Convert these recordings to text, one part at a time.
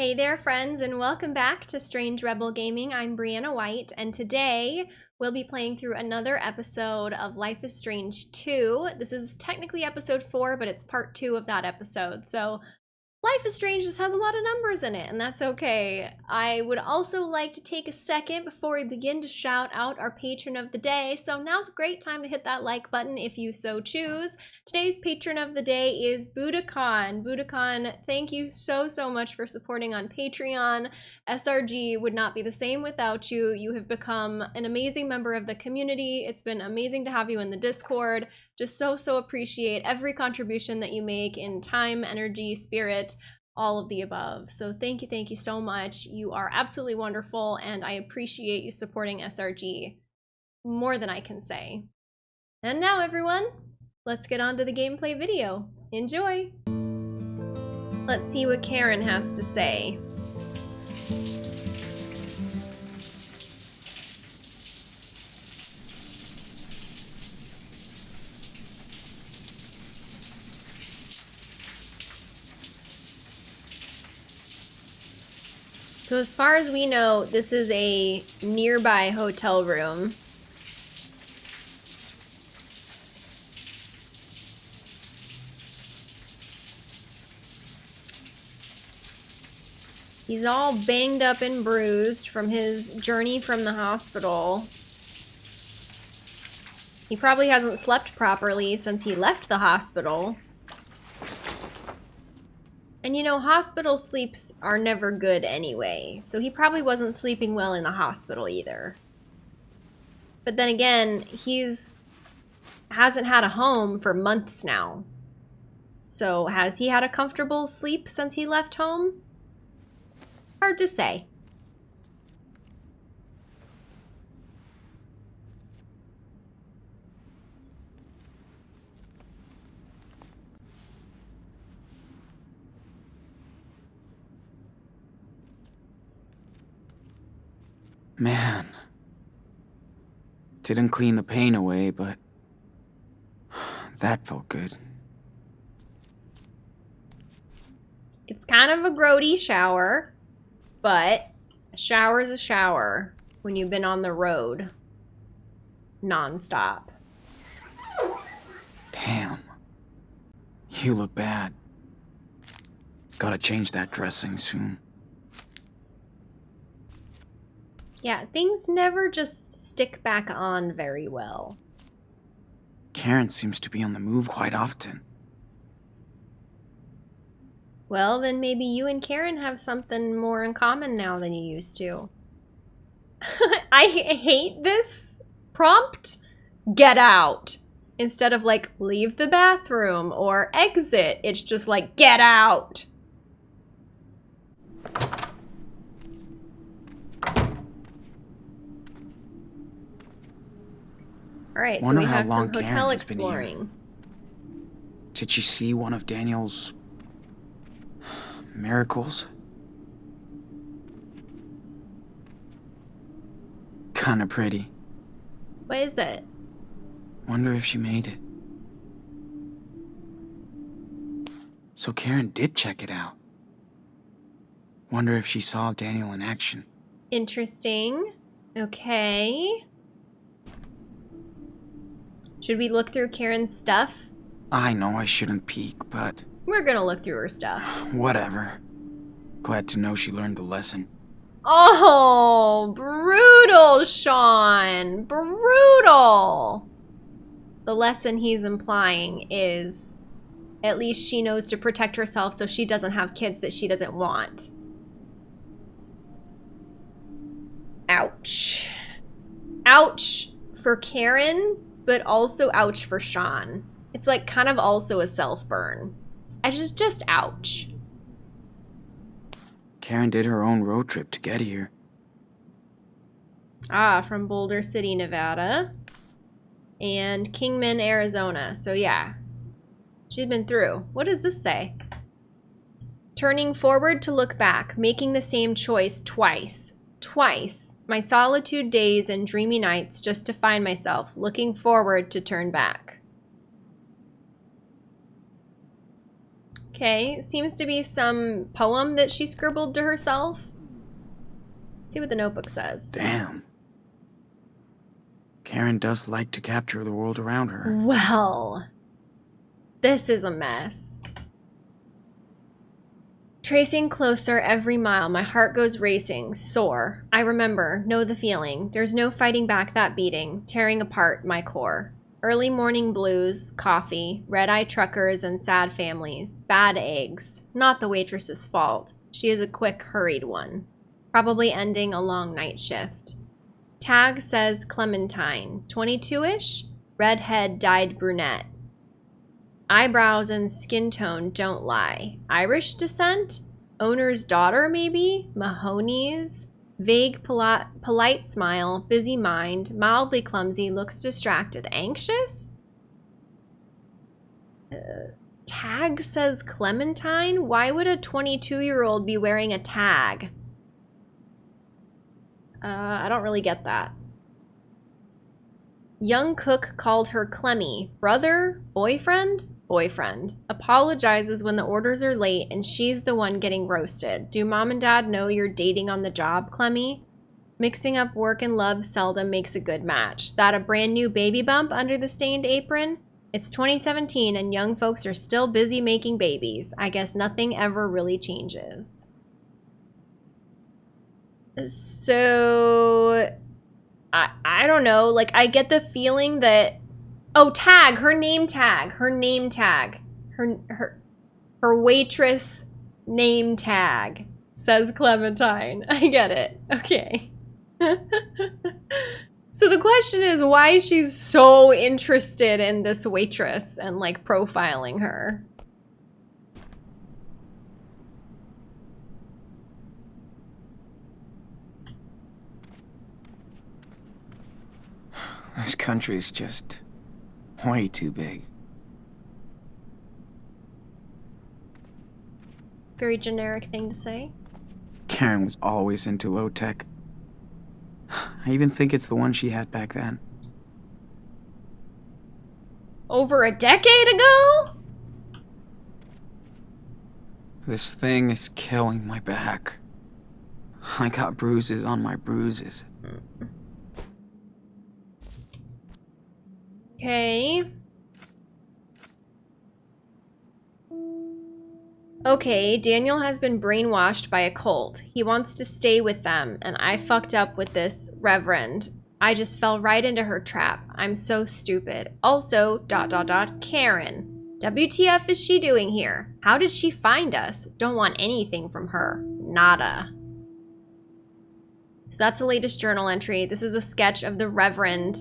Hey there, friends, and welcome back to Strange Rebel Gaming. I'm Brianna White, and today we'll be playing through another episode of Life is Strange 2. This is technically episode 4, but it's part 2 of that episode, so Life is Strange just has a lot of numbers in it, and that's okay. I would also like to take a second before we begin to shout out our patron of the day. So now's a great time to hit that like button if you so choose. Today's patron of the day is Budokan. Budokan, thank you so, so much for supporting on Patreon. SRG would not be the same without you. You have become an amazing member of the community. It's been amazing to have you in the Discord. Just so, so appreciate every contribution that you make in time, energy, spirit, all of the above. So thank you, thank you so much. You are absolutely wonderful, and I appreciate you supporting SRG more than I can say. And now, everyone, let's get on to the gameplay video. Enjoy! Let's see what Karen has to say. So as far as we know, this is a nearby hotel room. He's all banged up and bruised from his journey from the hospital. He probably hasn't slept properly since he left the hospital. And you know, hospital sleeps are never good anyway, so he probably wasn't sleeping well in the hospital either. But then again, he's hasn't had a home for months now. So has he had a comfortable sleep since he left home? Hard to say. Man. Didn't clean the pain away, but that felt good. It's kind of a grody shower, but a shower is a shower when you've been on the road nonstop. Damn. You look bad. Gotta change that dressing soon. Yeah, things never just stick back on very well. Karen seems to be on the move quite often. Well, then maybe you and Karen have something more in common now than you used to. I hate this prompt. Get out. Instead of like, leave the bathroom or exit, it's just like, get out. All right, Wonder so we have some Karen hotel here. exploring. Did she see one of Daniel's... miracles? Kinda pretty. What is it? Wonder if she made it. So Karen did check it out. Wonder if she saw Daniel in action. Interesting. Okay. Should we look through Karen's stuff? I know I shouldn't peek, but We're gonna look through her stuff. whatever. Glad to know she learned the lesson. Oh, brutal, Sean. Brutal. The lesson he's implying is at least she knows to protect herself so she doesn't have kids that she doesn't want. Ouch. Ouch for Karen, but also ouch for Sean. It's like kind of also a self burn. I just, just ouch. Karen did her own road trip to get here. Ah, from Boulder City, Nevada. And Kingman, Arizona. So yeah, she'd been through. What does this say? Turning forward to look back, making the same choice twice. Twice. My solitude days and dreamy nights just to find myself, looking forward to turn back. Okay, seems to be some poem that she scribbled to herself. Let's see what the notebook says. Damn. Karen does like to capture the world around her. Well, this is a mess. Tracing closer every mile, my heart goes racing, sore. I remember, know the feeling. There's no fighting back that beating, tearing apart my core. Early morning blues, coffee, red eye truckers, and sad families. Bad eggs. Not the waitress's fault. She is a quick, hurried one. Probably ending a long night shift. Tag says Clementine, 22 ish, redhead dyed brunette. Eyebrows and skin tone don't lie. Irish descent? Owner's daughter, maybe? Mahoney's? Vague, poli- polite smile, busy mind, mildly clumsy, looks distracted, anxious? Uh, tag says Clementine? Why would a 22 year old be wearing a tag? Uh, I don't really get that. Young cook called her Clemmy. Brother? Boyfriend? Boyfriend. Apologizes when the orders are late and she's the one getting roasted. Do mom and dad know you're dating on the job, Clemmy? Mixing up work and love seldom makes a good match. That a brand new baby bump under the stained apron? It's 2017 and young folks are still busy making babies. I guess nothing ever really changes. So I I don't know, like I get the feeling that oh, tag, her name tag, her name tag. Her her her waitress name tag says Clementine. I get it. Okay. so the question is why she's so interested in this waitress and like profiling her. This country's just way too big. Very generic thing to say. Karen was always into low tech. I even think it's the one she had back then. Over a decade ago? This thing is killing my back. I got bruises on my bruises. Okay. Okay, Daniel has been brainwashed by a cult. He wants to stay with them, and I fucked up with this reverend. I just fell right into her trap. I'm so stupid. Also, dot dot dot, Karen. WTF is she doing here? How did she find us? Don't want anything from her. Nada. So that's the latest journal entry. This is a sketch of the Reverend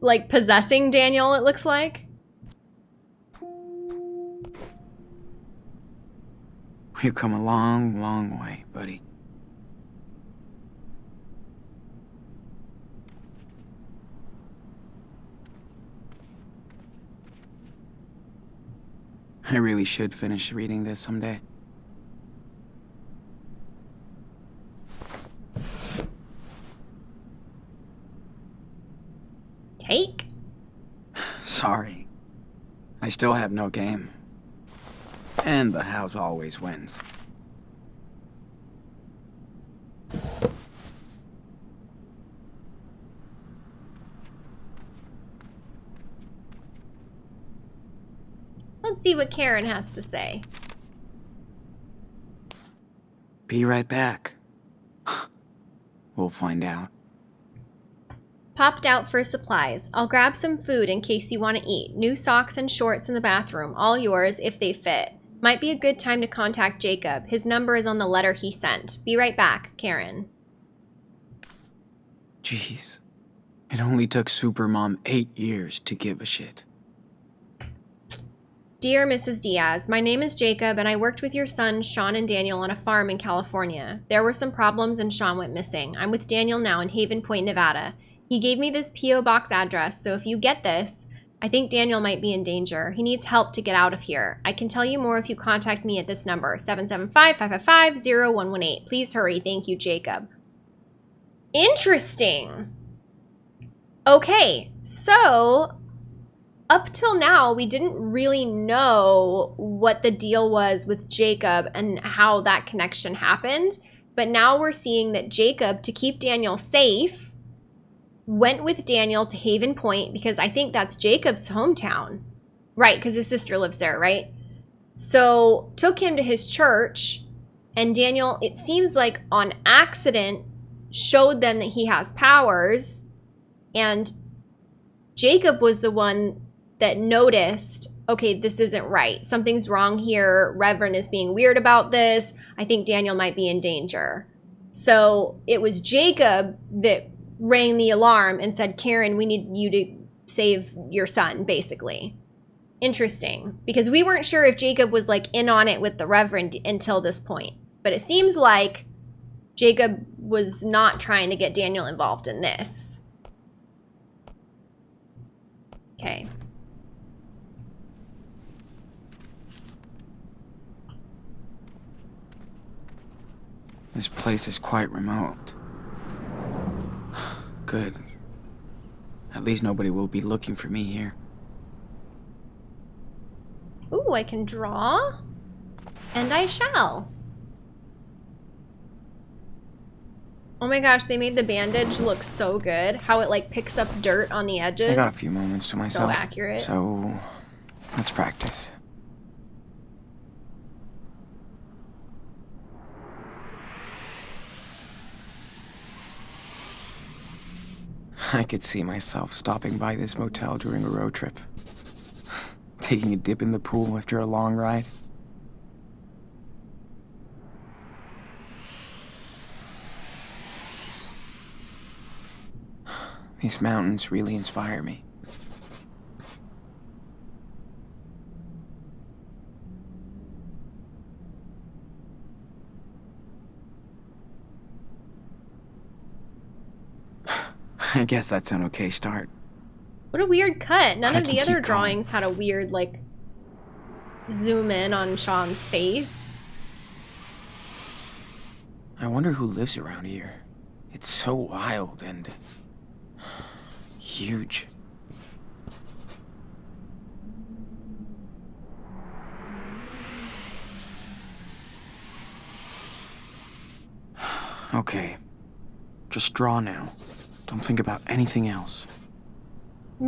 like possessing Daniel, it looks like. We've come a long, long way, buddy. I really should finish reading this someday. Take? Sorry. I still have no game. And the house always wins. Let's see what Karen has to say. Be right back. we'll find out. Popped out for supplies. I'll grab some food in case you want to eat. New socks and shorts in the bathroom. All yours if they fit. Might be a good time to contact Jacob. His number is on the letter he sent. Be right back, Karen. Jeez. It only took Supermom eight years to give a shit. Dear Mrs. Diaz, my name is Jacob and I worked with your sons Sean and Daniel on a farm in California. There were some problems and Sean went missing. I'm with Daniel now in Haven Point, Nevada. He gave me this P.O. box address, so if you get this, I think Daniel might be in danger. He needs help to get out of here. I can tell you more if you contact me at this number, 775-555-0118. Please hurry. Thank you, Jacob. Interesting. Okay, so up till now, we didn't really know what the deal was with Jacob and how that connection happened. But now we're seeing that Jacob, to keep Daniel safe, went with Daniel to Haven Point because I think that's Jacob's hometown. Right, because his sister lives there, right? So took him to his church, and Daniel, it seems like on accident, showed them that he has powers. And Jacob was the one that noticed, okay, this isn't right. Something's wrong here. Reverend is being weird about this. I think Daniel might be in danger. So it was Jacob that rang the alarm and said, Karen, we need you to save your son, basically. Interesting. Because we weren't sure if Jacob was like in on it with the Reverend until this point. But it seems like Jacob was not trying to get Daniel involved in this. Okay. This place is quite remote. Good. At least nobody will be looking for me here. Ooh, I can draw. And I shall. Oh my gosh, they made the bandage look so good. How it like picks up dirt on the edges. I got a few moments to myself. So accurate. So, let's practice. I could see myself stopping by this motel during a road trip. Taking a dip in the pool after a long ride. These mountains really inspire me. I guess that's an okay start. What a weird cut. None of the other drawings had a weird, like, zoom in on Sean's face. I wonder who lives around here. It's so wild and huge. Okay. Just draw now. Don't think about anything else.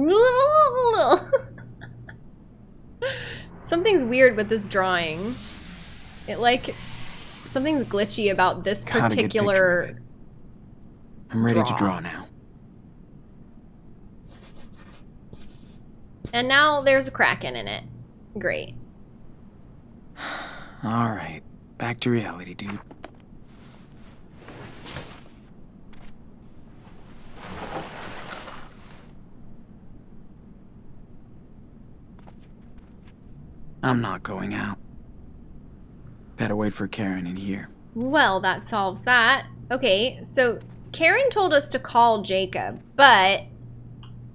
Something's weird with this drawing. It, like, something's glitchy about this Gotta get a picture of particular... I'm ready to draw. draw now. And now there's a kraken in it. Great. All right. Back to reality, dude. I'm not going out. Better wait for Karen in here. Well, that solves that. Okay, so Karen told us to call Jacob, but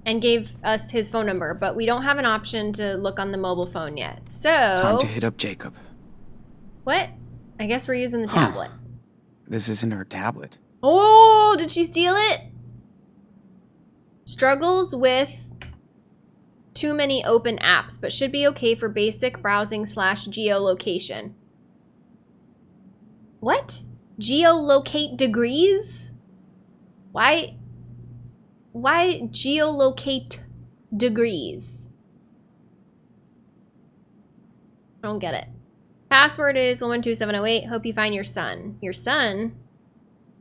and gave us his phone number, but we don't have an option to look on the mobile phone yet. So Time to hit up Jacob. what? I guess we're using the Huh. tablet. This isn't her tablet. Oh, did she steal it? Struggles with too many open apps, but should be okay for basic browsing slash geolocation. What? Geolocate degrees? Why? Why geolocate degrees? I don't get it. Password is 112708. Hope you find your son. Your son?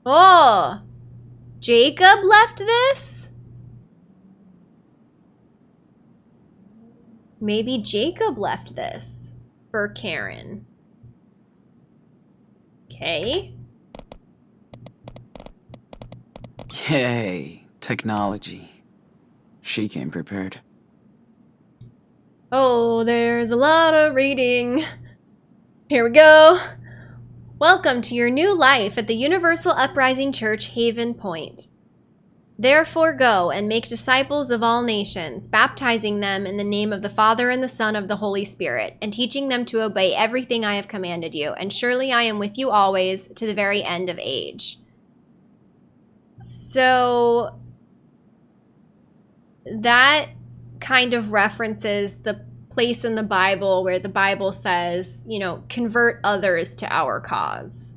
Oh! Jacob left this? Maybe Jacob left this for Karen. Okay. Yay, technology. She came prepared. Oh, there's a lot of reading. Here we go. Welcome to your new life at the Universal Uprising Church, Haven Point. Therefore, go and make disciples of all nations, baptizing them in the name of the Father and the Son of the Holy Spirit, and teaching them to obey everything I have commanded you. And surely I am with you always to the very end of age. So, that kind of references the place in the Bible where the Bible says, you know, convert others to our cause.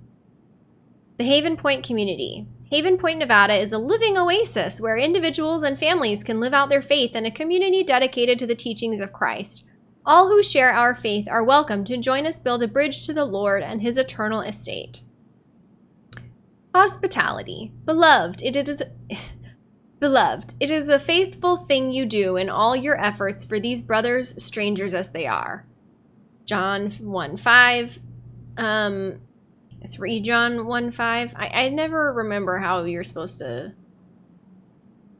The Haven Point community. Haven Point, Nevada is a living oasis where individuals and families can live out their faith in a community dedicated to the teachings of Christ. All who share our faith are welcome to join us build a bridge to the Lord and his eternal estate. Hospitality. Beloved, it is Beloved, it is a faithful thing you do in all your efforts for these brothers, strangers as they are. John 1 5. Um, 3 John 1 5. I, I never remember how you're supposed to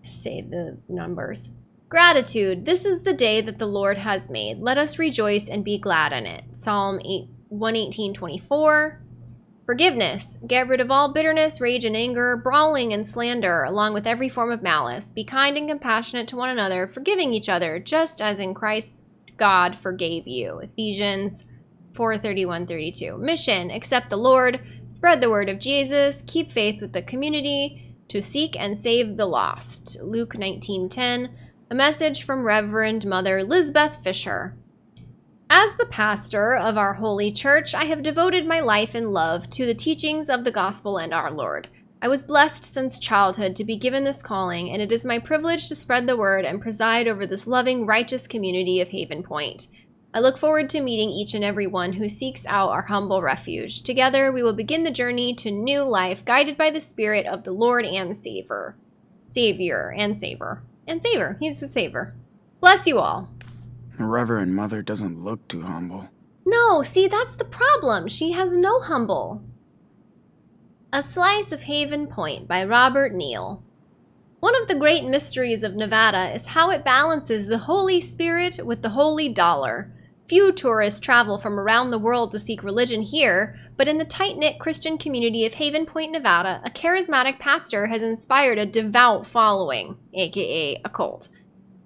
say the numbers. Gratitude. This is the day that the Lord has made. Let us rejoice and be glad in it. Psalm 8, 118 24. Forgiveness. Get rid of all bitterness, rage, and anger, brawling and slander, along with every form of malice. Be kind and compassionate to one another, forgiving each other, just as in Christ God forgave you. Ephesians 4 31 32. Mission Accept the Lord, spread the word of Jesus, keep faith with the community, to seek and save the lost. Luke 19 10. A message from Reverend Mother Lisbeth Fisher. As the pastor of our holy church, I have devoted my life and love to the teachings of the gospel and our Lord. I was blessed since childhood to be given this calling, and it is my privilege to spread the word and preside over this loving, righteous community of Haven Point. I look forward to meeting each and every one who seeks out our humble refuge. Together, we will begin the journey to new life, guided by the Spirit of the Lord and Savior. Savior and Savior. And Savior. He's the Savior. Bless you all. Reverend Mother doesn't look too humble. No, see, that's the problem. She has no humble. A Slice of Haven Point by Robert Neal. One of the great mysteries of Nevada is how it balances the Holy Spirit with the holy dollar. Few tourists travel from around the world to seek religion here, but in the tight knit Christian community of Haven Point, Nevada, a charismatic pastor has inspired a devout following, aka a cult.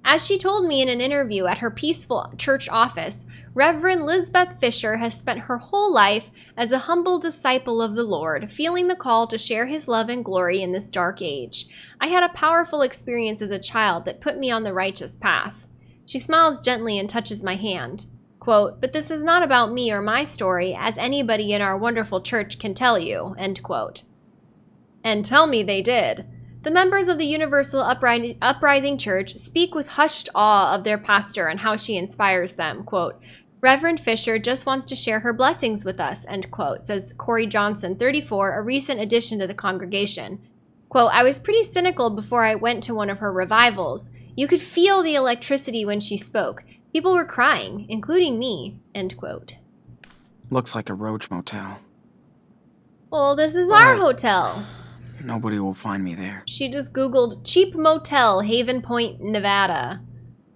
As she told me in an interview at her peaceful church office, Reverend Lisbeth Fisher has spent her whole life as a humble disciple of the Lord, feeling the call to share his love and glory in this dark age. I had a powerful experience as a child that put me on the righteous path. She smiles gently and touches my hand. Quote, but this is not about me or my story, as anybody in our wonderful church can tell you, end quote. And tell me they did. The members of the Universal Upri- Uprising Church speak with hushed awe of their pastor and how she inspires them. Quote, Reverend Fisher just wants to share her blessings with us, end quote, says Corey Johnson, 34, a recent addition to the congregation. Quote, I was pretty cynical before I went to one of her revivals. You could feel the electricity when she spoke. People were crying, including me. End quote. Looks like a roach motel. Well, this is our hotel. Nobody will find me there. She just Googled cheap motel, Haven Point, Nevada.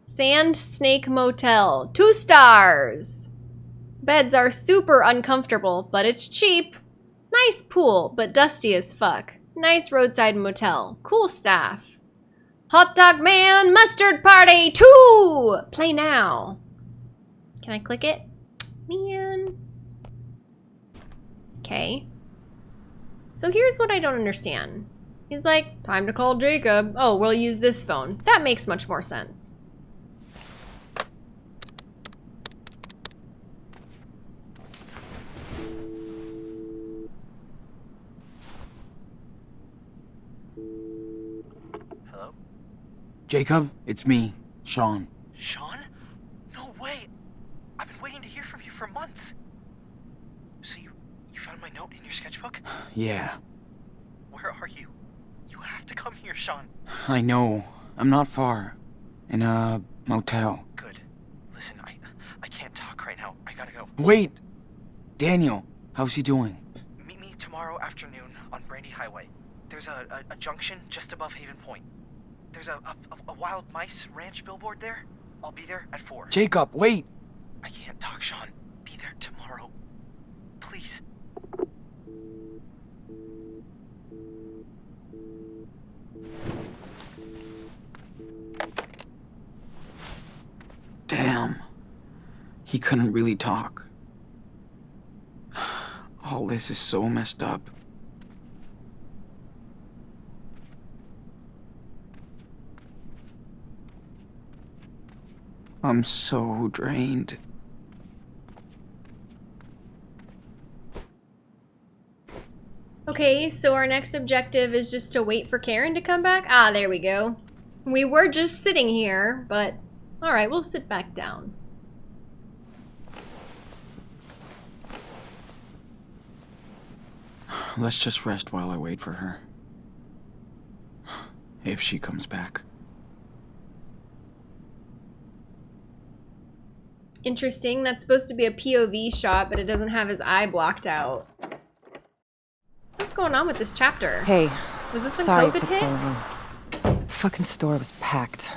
Sand Snake Motel, two stars. Beds are super uncomfortable, but it's cheap. Nice pool, but dusty as fuck. Nice roadside motel. Cool staff. Hot Dog Man Mustard Party 2! Play now. Can I click it? Man. Okay. So here's what I don't understand. He's like, time to call Jacob. Oh, we'll use this phone. That makes much more sense. Jacob, it's me, Sean. Sean? No way! I've been waiting to hear from you for months. So you you found my note in your sketchbook? Yeah, Where are you? You have to come here, Sean. I know. I'm not far. In a motel. Good. Listen, I I can't talk right now. I gotta go. Wait! Daniel, how's he doing? Meet me tomorrow afternoon on Brandy Highway. There's a, a, a junction just above Haven Point. There's a, a, a wild mice ranch billboard there. I'll be there at 4. Jacob, wait! I can't talk, Sean. Be there tomorrow. Please. Damn. He couldn't really talk. All this is so messed up. I'm so drained. Okay, so our next objective is just to wait for Karen to come back? Ah, there we go. We were just sitting here, but alright, we'll sit back down. Let's just rest while I wait for her. If she comes back. Interesting, that's supposed to be a POV shot, but it doesn't have his eye blocked out. What's going on with this chapter? Hey, Was this when sorry it took hit? so long. The Fucking store was packed.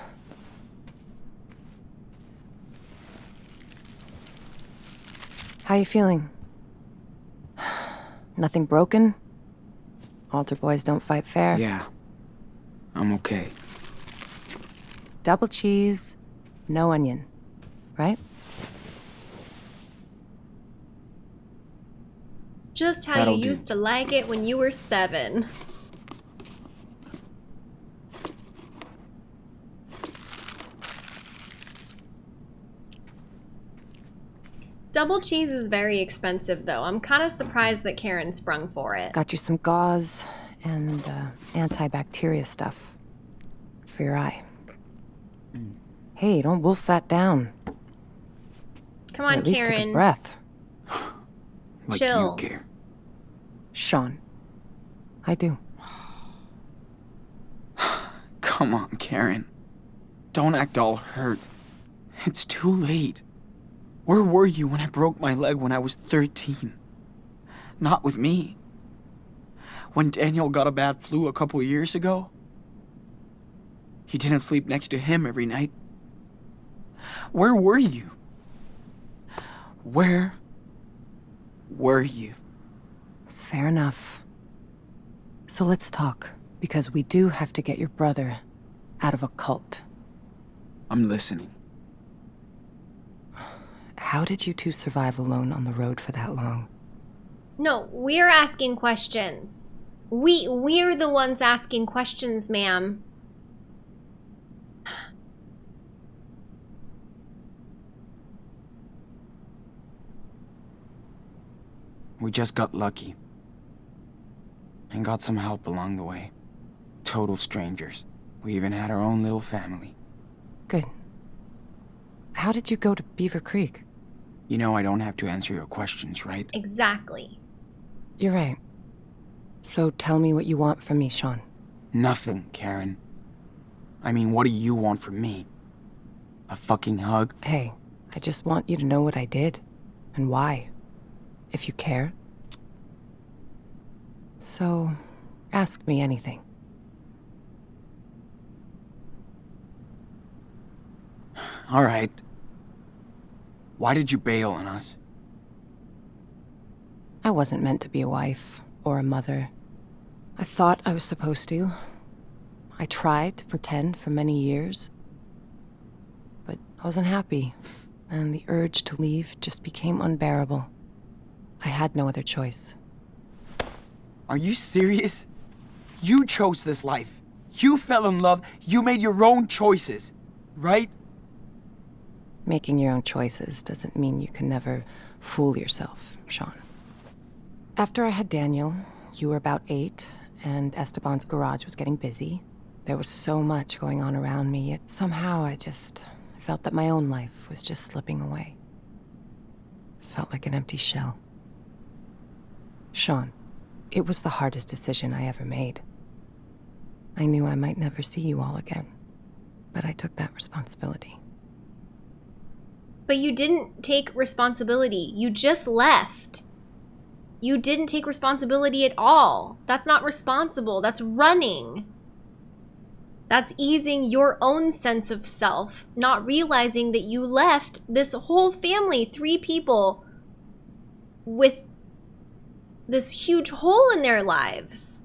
How you feeling? Nothing broken? Altar boys don't fight fair. Yeah. I'm okay. Double cheese, no onion. Right? Just how That'll you do. used to like it when you were seven. Double cheese is very expensive, though. I'm kind of surprised that Karen sprung for it. Got you some gauze and uh, antibacteria stuff for your eye. Hey, don't wolf that down. Come Or on, at least take a Karen. breath. Like Chill. you care. Sean. I do. Come on, Karen. Don't act all hurt. It's too late. Where were you when I broke my leg when I was 13? Not with me. When Daniel got a bad flu a couple years ago? You didn't sleep next to him every night. Where were you? Where were you? Fair enough. So let's talk, because we do have to get your brother out of a cult. I'm listening. How did you two survive alone on the road for that long? No, we're asking questions. We we're the ones asking questions, ma'am. We just got lucky. And got some help along the way. Total strangers. We even had our own little family. Good. How did you go to Beaver Creek? You know I don't have to answer your questions, right? Exactly. You're right. So tell me what you want from me, Sean. Nothing, Karen. I mean, what do you want from me? A fucking hug? Hey, I just want you to know what I did and why, if you care. So, ask me anything. Alright. Why did you bail on us? I wasn't meant to be a wife or a mother. I thought I was supposed to. I tried to pretend for many years. But I wasn't happy, and the urge to leave just became unbearable. I had no other choice. Are you serious? You chose this life. You fell in love. You made your own choices. Right? Making your own choices doesn't mean you can never fool yourself, Sean. After I had Daniel, you were about eight, and Esteban's garage was getting busy. There was so much going on around me, yet somehow I just felt that my own life was just slipping away. Felt like an empty shell. Sean, it was the hardest decision I ever made. I knew I might never see you all again, but I took that responsibility. But you didn't take responsibility. You just left. You didn't take responsibility at all. That's not responsible. That's running. That's easing your own sense of self, not realizing that you left this whole family, three people, with this huge hole in their lives.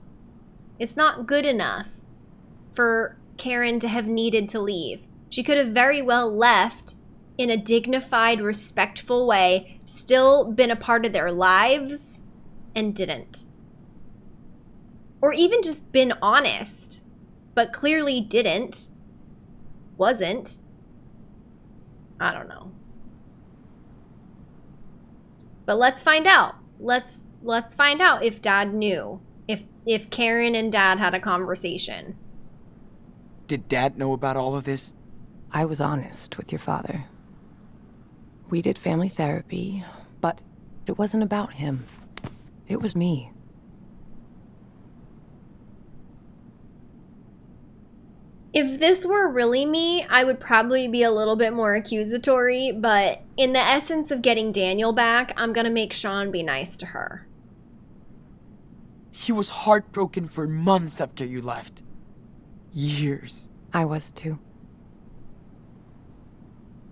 It's not good enough for Karen to have needed to leave. She could have very well left in a dignified, respectful way, still been a part of their lives, and didn't. Or even just been honest, but clearly didn't, wasn't. I don't know. But let's find out. Let's let's find out if dad knew. If if Karen and dad had a conversation. Did Dad know about all of this? I was honest with your father. We did family therapy, but it wasn't about him. It was me. If this were really me, I would probably be a little bit more accusatory, but in the essence of getting Daniel back, I'm gonna make Sean be nice to her. He was heartbroken for months after you left. Years. I was too.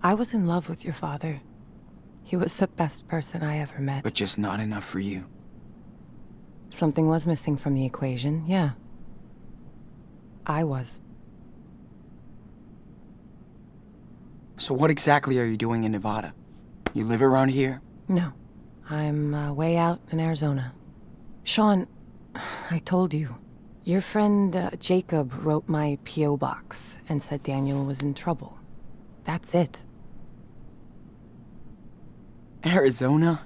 I was in love with your father. He was the best person I ever met. But just not enough for you. Something was missing from the equation, yeah. I was. So what exactly are you doing in Nevada? You live around here? No. I'm uh, way out in Arizona. Sean, I told you. Your friend uh, Jacob wrote my P.O. box and said Daniel was in trouble. That's it. Arizona?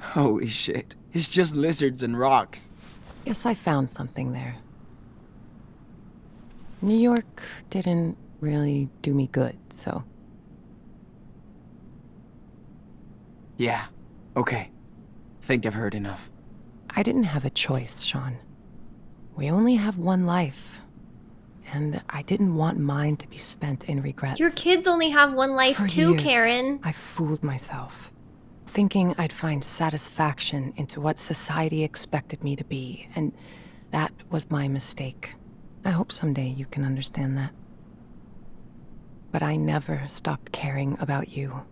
Holy shit. It's just lizards and rocks. Yes, I found something there. New York didn't really do me good, so. Yeah. Okay. Think I've heard enough. I didn't have a choice, Sean. We only have one life. And I didn't want mine to be spent in regrets. Your kids only have one life For too, years, Karen. I fooled myself, thinking I'd find satisfaction into what society expected me to be, and that was my mistake. I hope someday you can understand that. But I never stopped caring about you.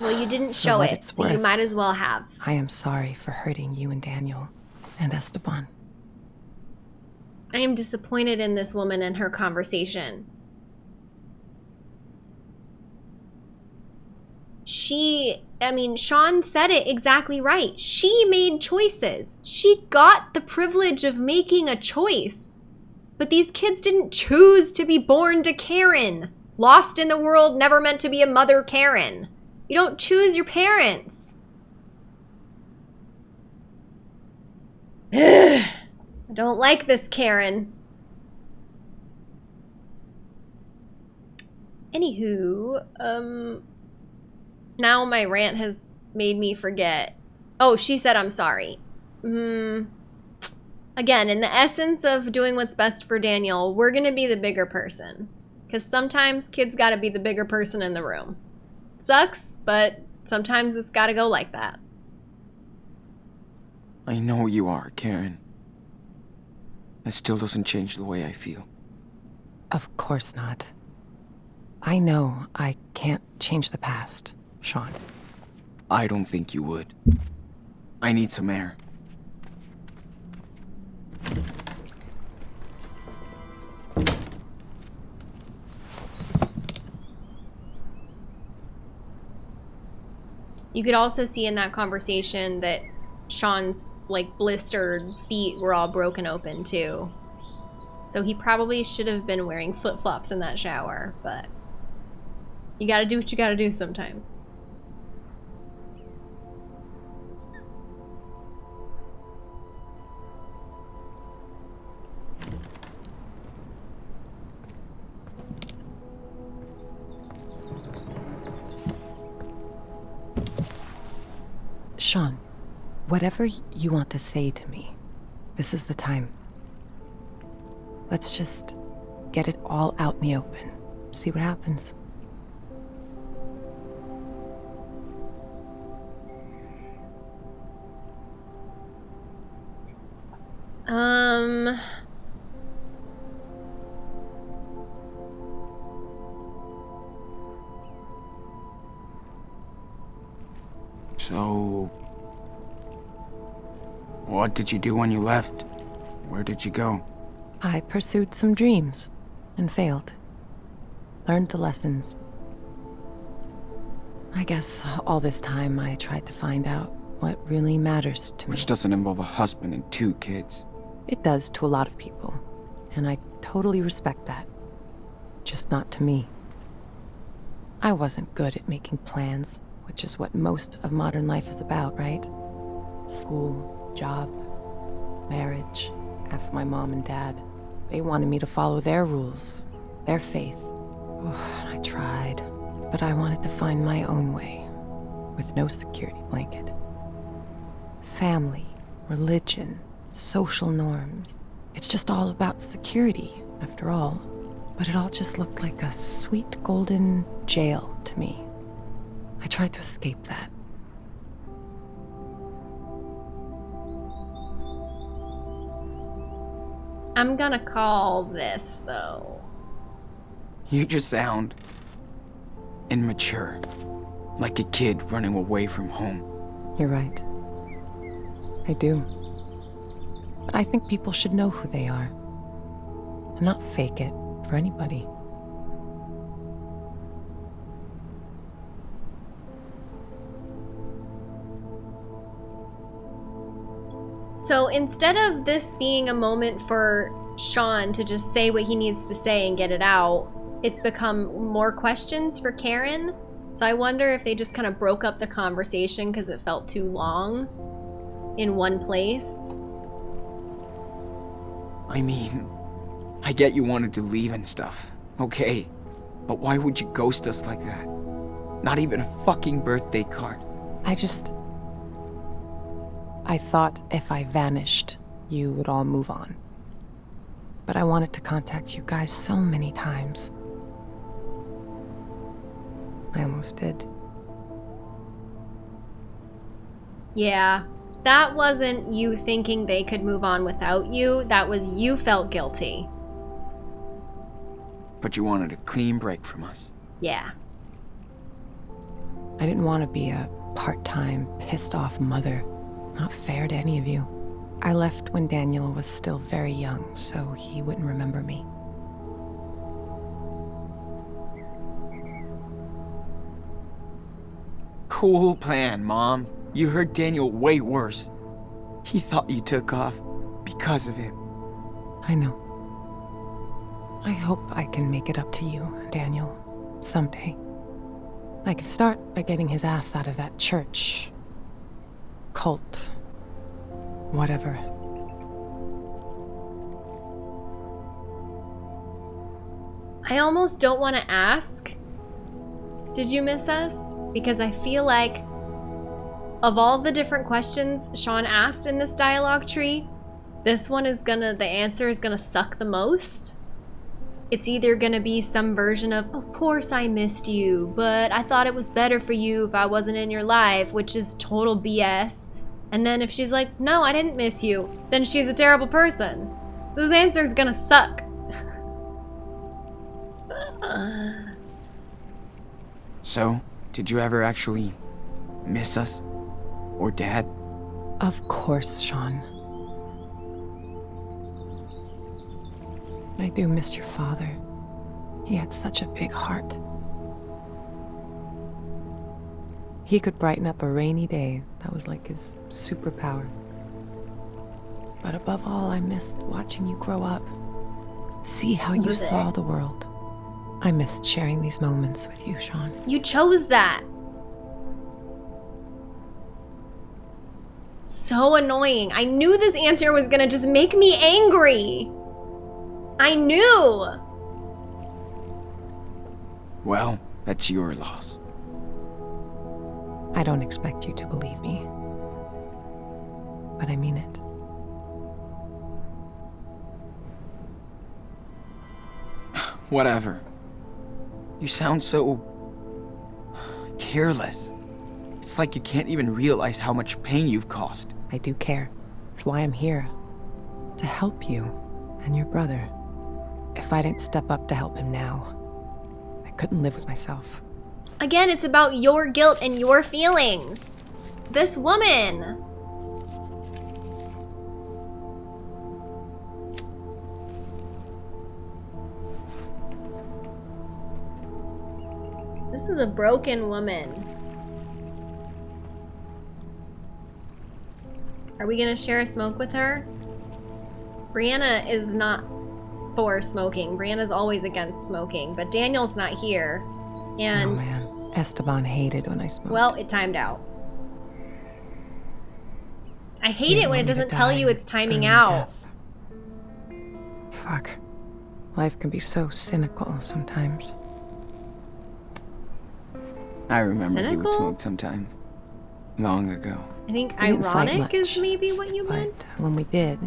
Well, you didn't show it, so you might as well have. I am sorry for hurting you and Daniel, and Esteban. I am disappointed in this woman and her conversation. She, I mean, Sean said it exactly right. She made choices. She got the privilege of making a choice. But these kids didn't choose to be born to Karen. Lost in the world, never meant to be a mother Karen. You don't choose your parents. I don't like this, Karen. Anywho, um, now my rant has made me forget. Oh, she said I'm sorry. Hmm. Again, in the essence of doing what's best for Daniel, we're gonna be the bigger person. Because sometimes kids gotta be the bigger person in the room. Sucks, but sometimes it's gotta go like that. I know you are, Karen. That still doesn't change the way I feel. Of course not. I know I can't change the past, Sean. I don't think you would. I need some air. You could also see in that conversation that Sean's like blistered feet were all broken open too. So he probably should have been wearing flip-flops in that shower, but you gotta do what you gotta do sometimes. Whatever you want to say to me, this is the time. Let's just get it all out in the open. See what happens. What did you do when you left? Where did you go? I pursued some dreams and failed. Learned the lessons. I guess all this time I tried to find out what really matters to me. Which doesn't involve a husband and two kids. It does to a lot of people, and I totally respect that. Just not to me. I wasn't good at making plans, which is what most of modern life is about, right? School, job, marriage. Ask my mom and dad. They wanted me to follow their rules, their faith. Oh, I tried, but I wanted to find my own way, with no security blanket. Family, religion, social norms. It's just all about security, after all. But it all just looked like a sweet golden jail to me. I tried to escape that. I'm gonna call this, though. You just sound immature. Like a kid running away from home. You're right. I do. But I think people should know who they are. And not fake it for anybody. So instead of this being a moment for Sean to just say what he needs to say and get it out, it's become more questions for Karen. So I wonder if they just kind of broke up the conversation because it felt too long in one place. I mean, I get you wanted to leave and stuff. Okay. But why would you ghost us like that? Not even a fucking birthday card. I just. I thought if I vanished, you would all move on. But I wanted to contact you guys so many times. I almost did. Yeah, that wasn't you thinking they could move on without you. That was you felt guilty. But you wanted a clean break from us. Yeah. I didn't want to be a part time, pissed off mother. Not fair to any of you. I left when Daniel was still very young, so he wouldn't remember me. Cool plan, Mom. You hurt Daniel way worse. He thought you took off because of him. I know. I hope I can make it up to you, Daniel, someday. I can start by getting his ass out of that church. Cult. Whatever. I almost don't want to ask. Did you miss us? Because I feel like of all the different questions Sean asked in this dialogue tree, this one is gonna, the answer is gonna suck the most. It's either gonna be some version of, of course I missed you, but I thought it was better for you if I wasn't in your life, which is total BS. And then if she's like, no, I didn't miss you, then she's a terrible person. This answer is gonna suck. So, did you ever actually miss us? Or Dad? Of course, Sean. I do miss your father. He had such a big heart. He could brighten up a rainy day. That was like his superpower. But above all, I missed watching you grow up. See how you saw the world. I missed sharing these moments with you, Sean. You chose that. So annoying. I knew this answer was gonna just make me angry. I knew. Well, that's your loss. I don't expect you to believe me. But I mean it. Whatever. You sound so... careless. It's like you can't even realize how much pain you've caused. I do care. It's why I'm here. To help you and your brother. If I didn't step up to help him now, I couldn't live with myself. Again, it's about your guilt and your feelings. This woman. This is a broken woman. Are we gonna share a smoke with her? Brianna is not for smoking. Brianna's always against smoking, but Daniel's not here. And oh man, Esteban hated when I smoked. well, it timed out. I hate He it when it doesn't tell you it's timing out. death. Fuck. Life can be so cynical sometimes. I remember he would smoke sometimes. Long ago. I think We didn't ironic is maybe what you But meant. when we did,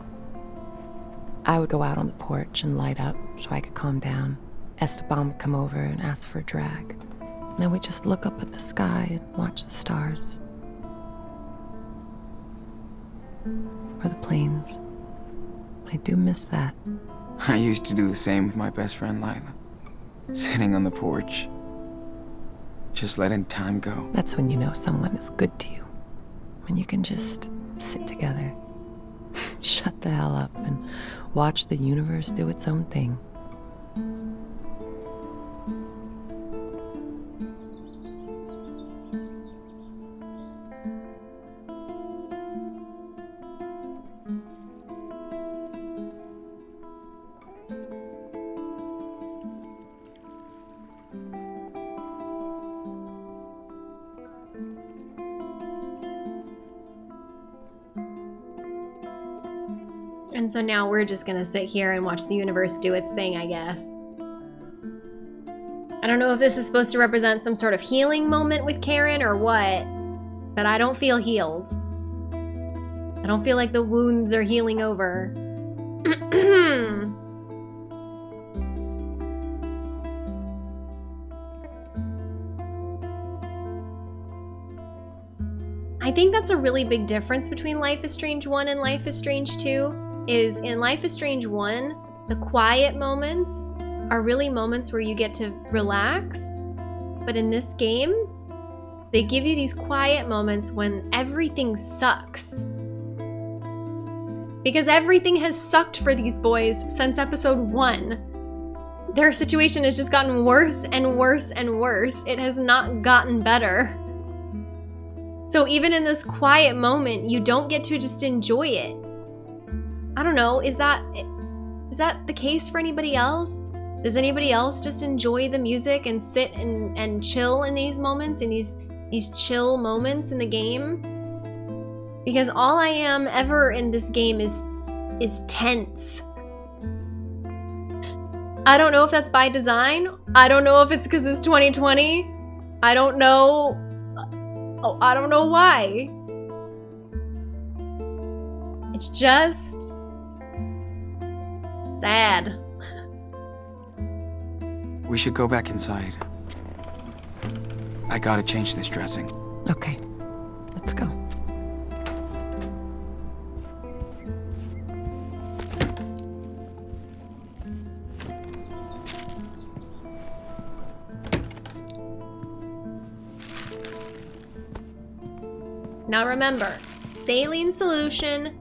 I would go out on the porch and light up so I could calm down. Esteban would come over and ask for a drag. And then we'd just look up at the sky and watch the stars. Or the planes. I do miss that. I used to do the same with my best friend Lyla. Sitting on the porch. Just letting time go. That's when you know someone is good to you. When you can just sit together, shut the hell up, and watch the universe do its own thing. So now we're just gonna sit here and watch the universe do its thing, I guess. I don't know if this is supposed to represent some sort of healing moment with Karen or what, but I don't feel healed. I don't feel like the wounds are healing over. I think that's a really big difference between Life is Strange 1 and Life is Strange 2 is in Life is Strange 1, the quiet moments are really moments where you get to relax. But in this game, they give you these quiet moments when everything sucks. Because everything has sucked for these boys since episode 1. Their situation has just gotten worse and worse and worse. It has not gotten better. So even in this quiet moment, you don't get to just enjoy it. I don't know, is that is that the case for anybody else? Does anybody else just enjoy the music and sit and, and chill in these moments, in these these chill moments in the game? Because all I am ever in this game is is tense. I don't know if that's by design. I don't know if it's because it's 2020. I don't know Oh, I don't know why. It's just sad. We should go back inside. I gotta change this dressing. Okay, let's go. Now remember, saline solution,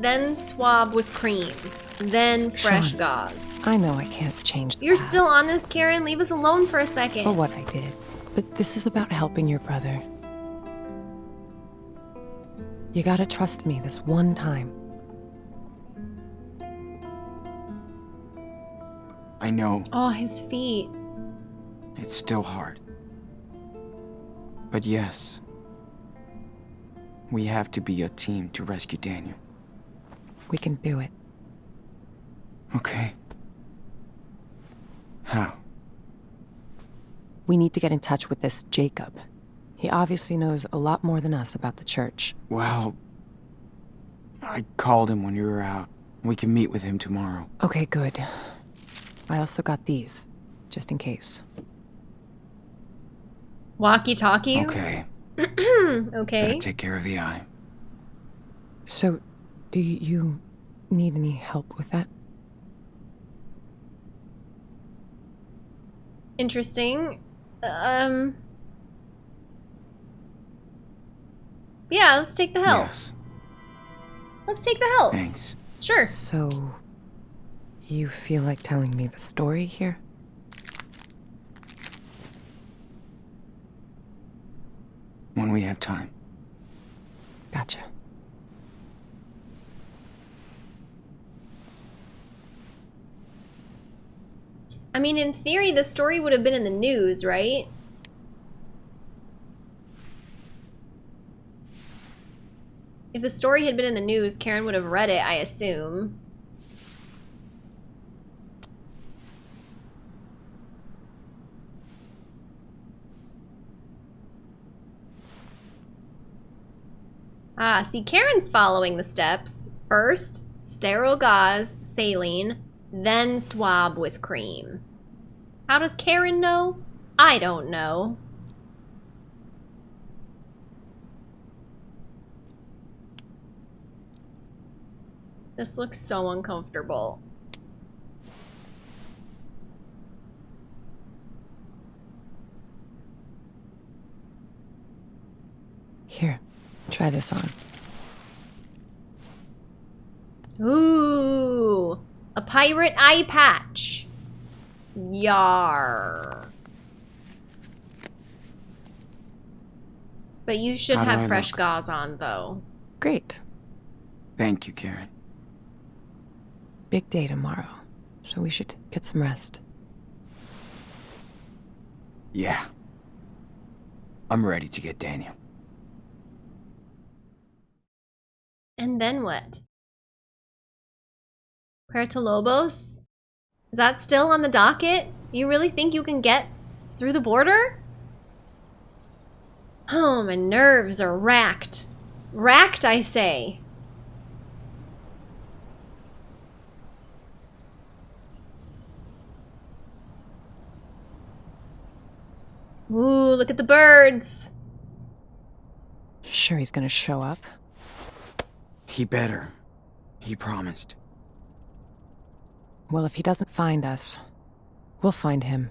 then swab with cream, then fresh Sean. gauze. I know I can't change the You're still on this, Karen. Leave us alone for a second. for what I did, but this is about helping your brother. You gotta trust me this one time. I know Oh, his feet. it's still hard. But yes, we have to be a team to rescue Daniel. We can do it. Okay. How? We need to get in touch with this Jacob. He obviously knows a lot more than us about the church. Well, I called him when you were out. We can meet with him tomorrow. Okay, good. I also got these, just in case. Walkie talkies. Okay. okay. Better take care of the eye. So, do you need any help with that? Interesting. Um. Yeah, let's take the help. Yes. Let's take the help. Thanks. Sure. So, you feel like telling me the story here? When we have time. Gotcha. I mean, in theory, the story would have been in the news, right? If the story had been in the news, Karen would have read it, I assume. Ah, see, Karen's following the steps. First, sterile gauze, saline, then swab with cream. How does Karen know? I don't know. This looks so uncomfortable. Here, try this on. Ooh, a pirate eye patch. Yar. But you should How have fresh look? gauze on, though. Great. Thank you, Karen. Big day tomorrow, so we should get some rest. Yeah. I'm ready to get Daniel. And then what? Puerto Lobos? Is that still on the docket? You really think you can get through the border? Oh, my nerves are racked. Racked, I say. Ooh, look at the birds. Sure he's gonna show up? He better. He promised. Well, if he doesn't find us, we'll find him.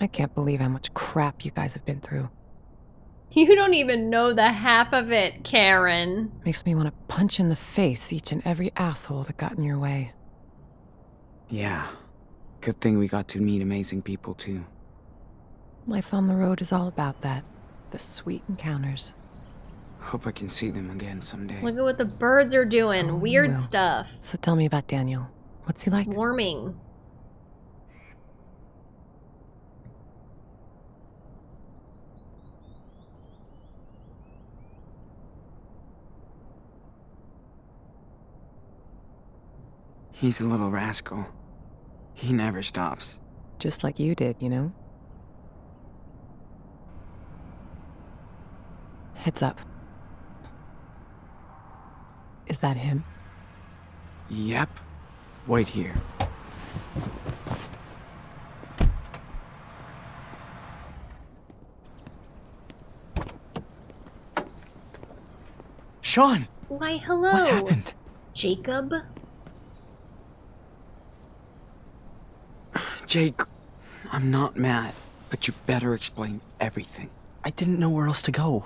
I can't believe how much crap you guys have been through. You don't even know the half of it, Karen. Makes me want to punch in the face each and every asshole that got in your way. Yeah. Good thing we got to meet amazing people, too. Life on the road is all about that. The sweet encounters. Hope I can see them again someday. Look at what the birds are doing. Oh, Weird well. stuff. So tell me about Daniel. What's he like? Swarming. He's a little rascal. He never stops. Just like you did, you know? Heads up. Is that him? Yep. Wait here. Sean, Why, hello. what happened? Jacob? Jake, I'm not mad, but you better explain everything. I didn't know where else to go.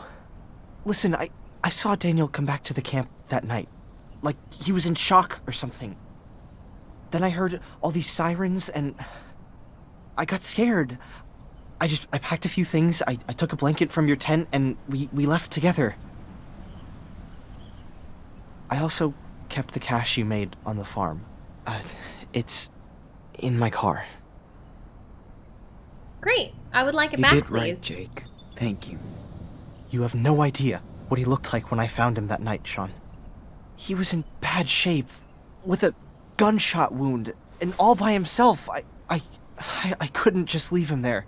Listen, I I saw Daniel come back to the camp that night. Like he was in shock or something. Then I heard all these sirens and I got scared. I just I packed a few things. I, I took a blanket from your tent and we, we left together. I also kept the cash you made on the farm. Uh, it's in my car. Great. I would like it You back, did please. right, Jake. Thank you. You have no idea what he looked like when I found him that night, Sean. He was in bad shape, with a gunshot wound, and all by himself. I, I, I, I couldn't just leave him there.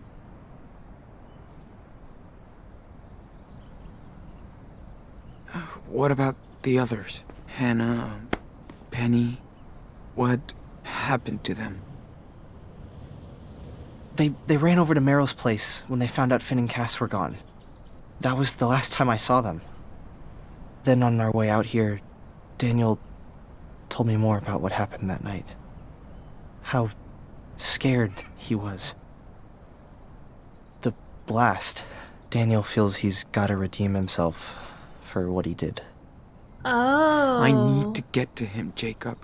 What about the others? Hannah, Penny? What happened to them? They, they ran over to Merrill's place when they found out Finn and Cass were gone. That was the last time I saw them. Then on our way out here, Daniel told me more about what happened that night. How scared he was. The blast. Daniel feels he's gotta redeem himself for what he did. Oh. I need to get to him, Jacob.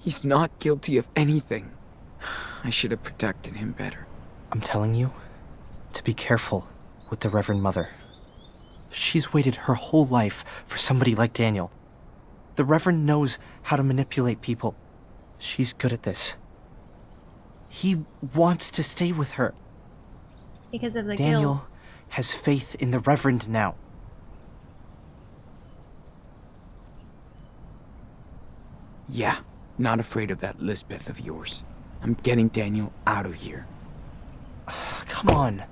He's not guilty of anything. I should have protected him better. I'm telling you to be careful with the Reverend Mother. She's waited her whole life for somebody like Daniel. The Reverend knows how to manipulate people. She's good at this. He wants to stay with her. Because of the Daniel guilt. has faith in the Reverend now. Yeah, not afraid of that Lisbeth of yours. I'm getting Daniel out of here. Ah, come on.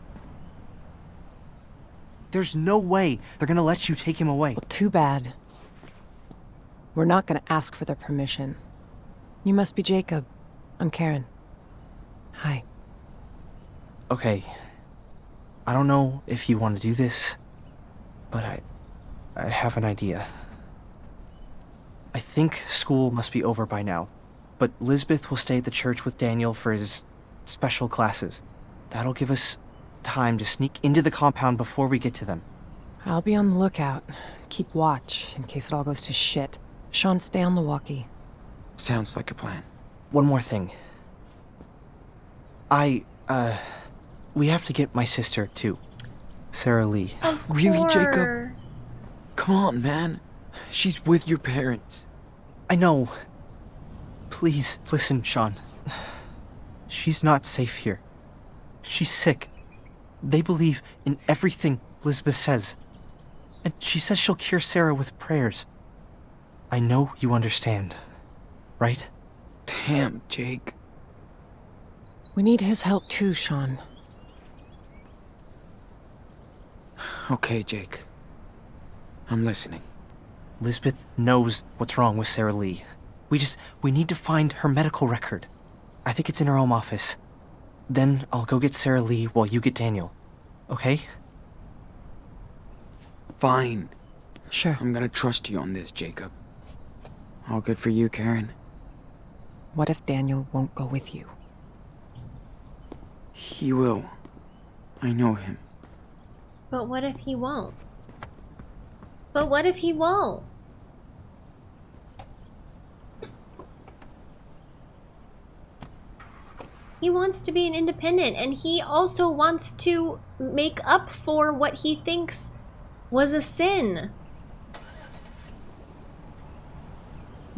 There's no way they're gonna let you take him away. Well, too bad. We're not gonna ask for their permission. You must be Jacob. I'm Karen. Hi. Okay. I don't know if you want to do this, but I I have an idea. I think school must be over by now, but Lisbeth will stay at the church with Daniel for his special classes. That'll give us time to sneak into the compound before we get to them. I'll be on the lookout. Keep watch in case it all goes to shit. Sean, stay on the walkie. Sounds like a plan. One more thing. I, uh, we have to get my sister, too. Sarah Lee. Of Really, Jacob? Come on, man. She's with your parents. I know. Please, listen, Sean. She's not safe here. She's sick. They believe in everything Lisbeth says. And she says she'll cure Sarah with prayers. I know you understand, right? Damn, Jake. We need his help too, Sean. Okay, Jake. I'm listening. Lisbeth knows what's wrong with Sarah Lee. We just, we need to find her medical record. I think it's in her home office. Then I'll go get Sarah Lee while you get Daniel. Okay? Fine. Sure. I'm gonna trust you on this, Jacob. All good for you, Karen. What if Daniel won't go with you? He will. I know him. But what if he won't? But what if he won't? He wants to be an independent and he also wants to make up for what he thinks was a sin.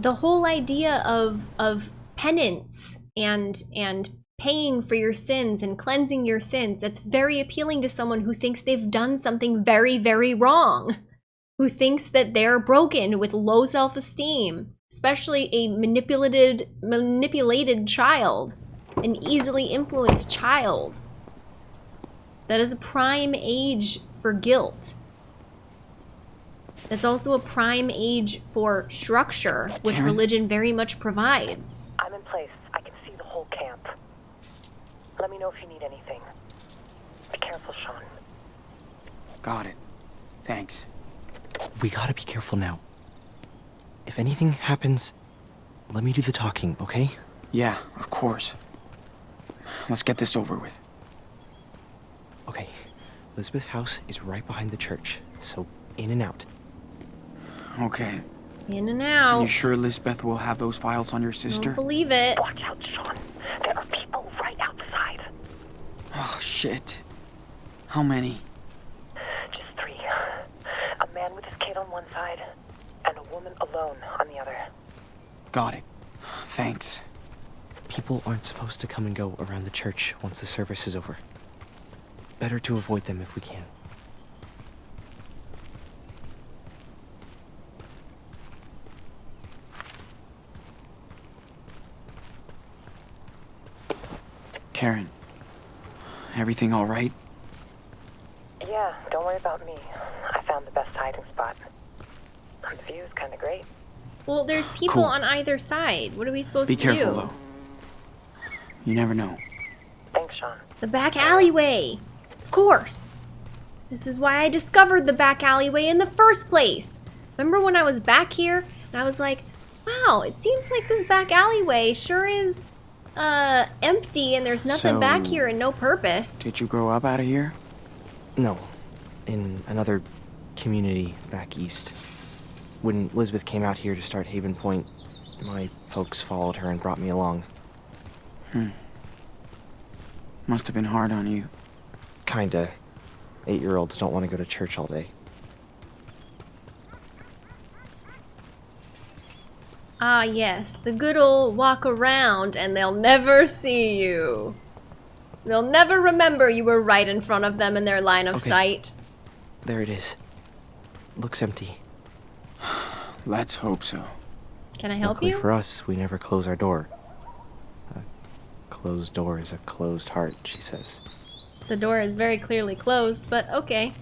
The whole idea of of penance and and paying for your sins and cleansing your sins that's very appealing to someone who thinks they've done something very very wrong who thinks that they're broken with low self-esteem especially a manipulated manipulated child an easily influenced child. That is a prime age for guilt that's also a prime age for structure which Karen? religion very much provides I'm in place. I can see the whole camp. Let me know if you need anything. Be careful, Sean. Got it. Thanks. We gotta be careful now. If anything happens, let me do the talking, okay? Yeah, of course. Let's get this over with. Okay. Lisbeth's house is right behind the church, so in and out. Okay. in and out Are You sure Lisbeth will have those files on your sister? Don't believe it. Watch out, Sean. There are people right outside. Oh, shit. How many? Just three. A man with his kid on one side, and a woman alone on the other. Got it. Thanks. People aren't supposed to come and go around the church once the service is over. Better to avoid them if we can. Karen. Everything all right? Yeah, don't worry about me. I found the best hiding spot. The view's kind of great. Well, there's people Cool. on either side. What are we supposed Be to careful, do? though. You never know. Thanks, Sean. The back alleyway. Of course. This is why I discovered the back alleyway in the first place. Remember when I was back here and I was like, wow, it seems like this back alleyway sure is uh empty and there's nothing back here and no purpose. Did you grow up out of here? No, in another community back east. When Lisbeth came out here to start Haven Point, my folks followed her and brought me along. Must have been hard on you. Kinda. Eight year olds don't want to go to church all day. Ah, yes, the good old walk around and they'll never see you. They'll never remember you were right in front of them in their line of Okay. sight. There it is. Looks empty. Let's hope so. Can I help Luckily you? for us, we never close our door. A closed door is a closed heart, she says. The door is very clearly closed, but okay.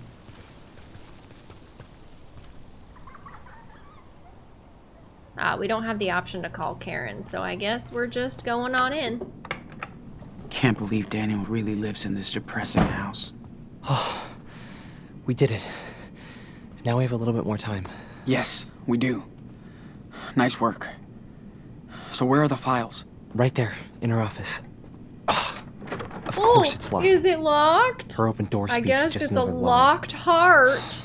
Ah, we don't have the option to call Karen, so I guess we're just going on in. Can't believe Daniel really lives in this depressing house. Oh, We did it. Now we have a little bit more time. Yes, we do. Nice work. So where are the files? Right there, in her office. Ugh. Of course it's locked. Oh, Is it locked? Her open door I speech guess is just it's a another lie. locked heart.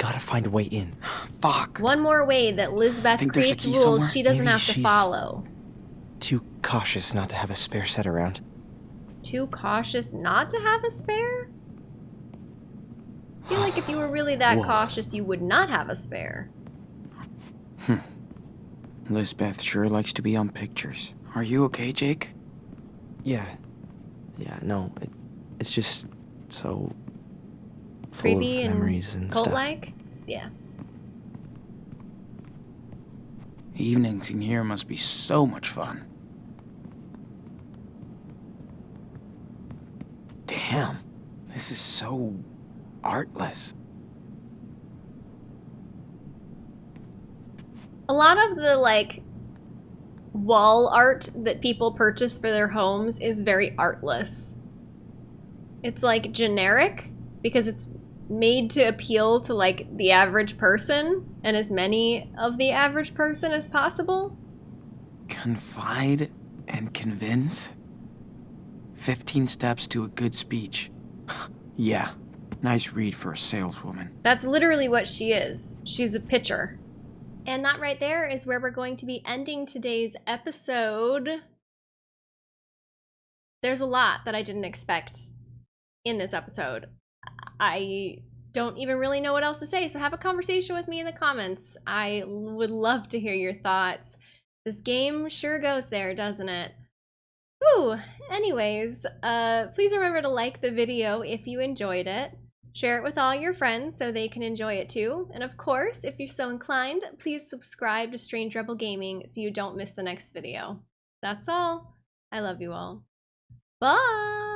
We gotta find a way in. Fuck. One more way that Lisbeth Think there's a creates rules somewhere? she doesn't Maybe have to follow. Too cautious not to have a spare set around. Too cautious not to have a spare? I feel like if you were really that Whoa. cautious, you would not have a spare. Hmm. Lisbeth sure likes to be on pictures. Are you okay, Jake? Yeah. Yeah, no, it, it's just so full Creepy and and. Cult-like? Yeah. Evenings in here must be so much fun. Damn, this is so artless. A lot of the like wall art that people purchase for their homes is very artless. It's like generic because it's made to appeal to like the average person and as many of the average person as possible. Confide and convince? 15 steps to a good speech. yeah, nice read for a saleswoman. That's literally what she is. She's a pitcher. And that right there is where we're going to be ending today's episode. There's a lot that I didn't expect in this episode. I don't even really know what else to say, so have a conversation with me in the comments. I would love to hear your thoughts. This game sure goes there, doesn't it? Ooh, anyways, uh, please remember to like the video if you enjoyed it. Share it with all your friends so they can enjoy it too. And of course, if you're so inclined, please subscribe to Strange Rebel Gaming so you don't miss the next video. That's all. I love you all. Bye!